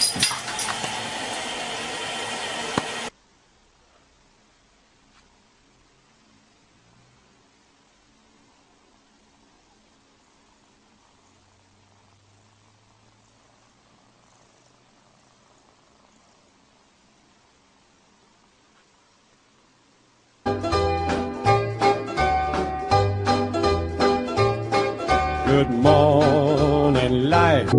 Good morning, life.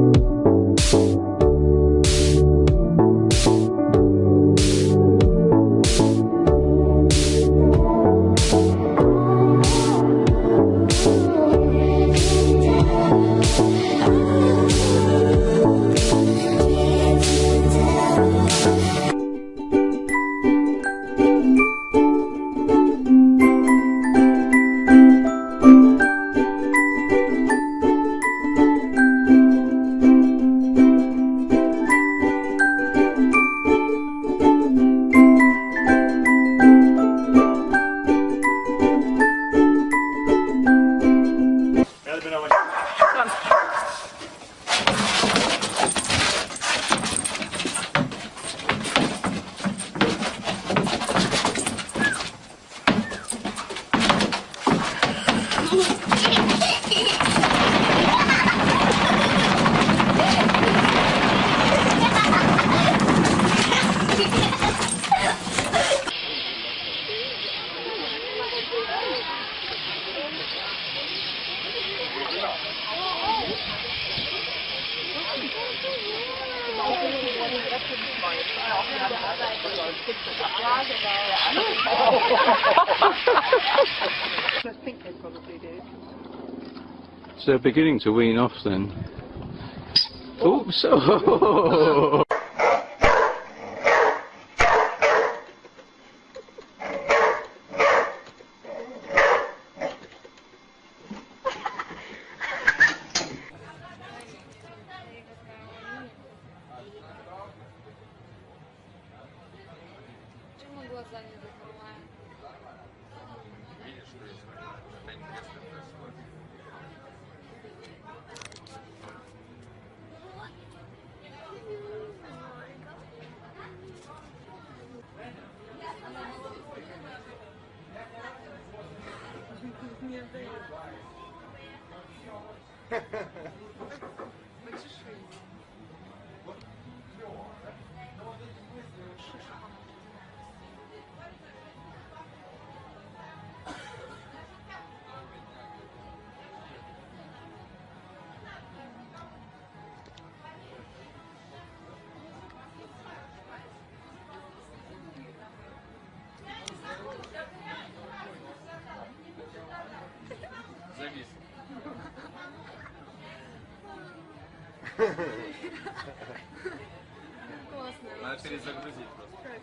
I think they probably. So they're beginning to wean off then. Oops! видишь, что есть что-то интересное происходит. Не отдаю. Классно. Надо перезагрузить просто. Как это?